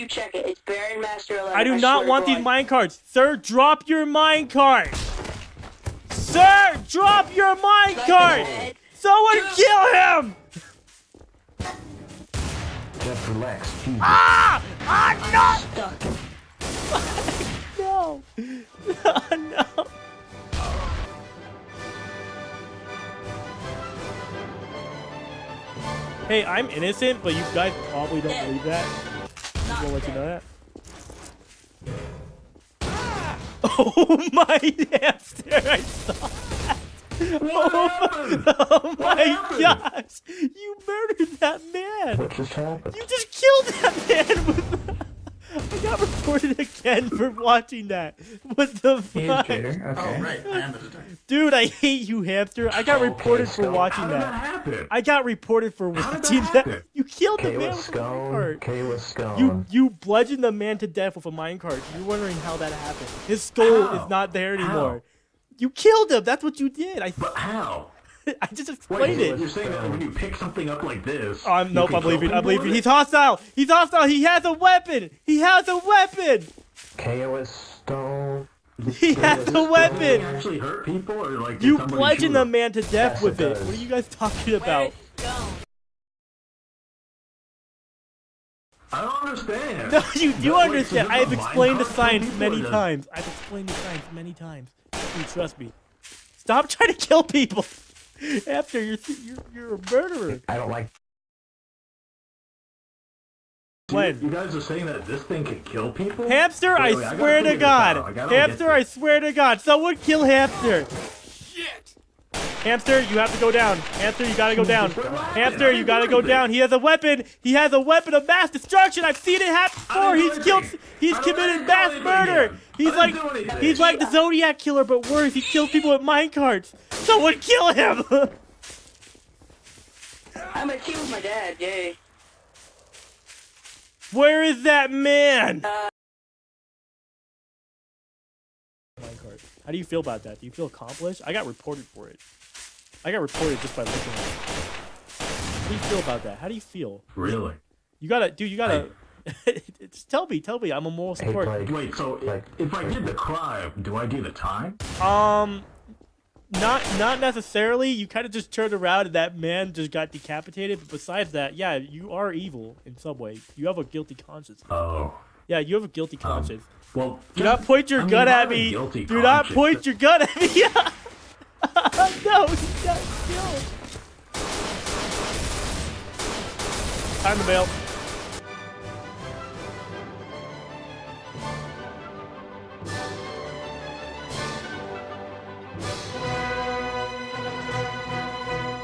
you check it. It's Baron Master 11. I do swear not want these God. mine carts. Sir, drop your mine cart. Sir, drop your mine Like cart. Someone Dude. kill him. Just relax. Jesus. Ah! Ah, Stuck. no. No. no. Hey, I'm innocent, but you guys probably don't believe that. Not We'll let you know that. Oh my hamster! I saw that. Oh, oh my oh gosh! You murdered that man. What just happened? You just killed that man with. I got reported again for watching that. What the fuck? Jader. Oh, okay. Oh, right. I am the detective. Dude, I hate you, hamster. I got Okay, reported for so watching How did that that. happen? I got reported for How did that watching that. You killed the man with with a minecart. K with Scone. You you bludgeoned the man to death with a minecart. You're wondering how that happened. His skull How? is not there anymore. How? You killed him. That's what you did. I But how? I just Wait, explained you're saying that when you pick something up like this. I'm, you nope, I believe kill it. I people believe with it. He's hostile. He's hostile. He has a weapon. He has a weapon. K with Stone. He has a weapon. Actually hurt people, or like You somebody bludgeoned the man to death Yes, with it it. What are you guys talking about? I don't understand. No, you do Wait, so understand. this I have explained the Minecraft science many or times. I've explained the science many times. You trust me. Stop trying to kill people. After you're you're, you're a murderer. I don't like. You- When? You guys are saying that this thing can kill people? Hamster, Wait, I wait, I gotta swear to figure. I God. Hamster, I swear to God. Someone kill Hamster. Hamster, you have to go down. Hamster, you gotta go down. Hamster, you gotta go down. He has a weapon. He has a weapon of mass destruction. I've seen it happen before. He's killed. He's committed mass murder. He's like, he's like the Zodiac killer, but worse. He kills people with minecarts. Someone kill him. I'm gonna kill my dad. Yay. Where is that man? Uh, How do you feel about that? Do you feel accomplished? I got reported for it. I got reported just by looking at it. How do you feel about that? How do you feel? Really? You gotta, dude. You gotta. just tell me, tell me. I'm a moral Hey, support. Blake. Wait, so Like- if I did the crime, do I do the time? Um, not not necessarily. You kind of just turned around and that man just got decapitated. But besides that, yeah, you are evil in some way. You have a guilty conscience. Oh. Yeah, you have a guilty conscience. Well, Do not point your I gun I at me. Do not point your gun at me. no, he got killed. Time to bail.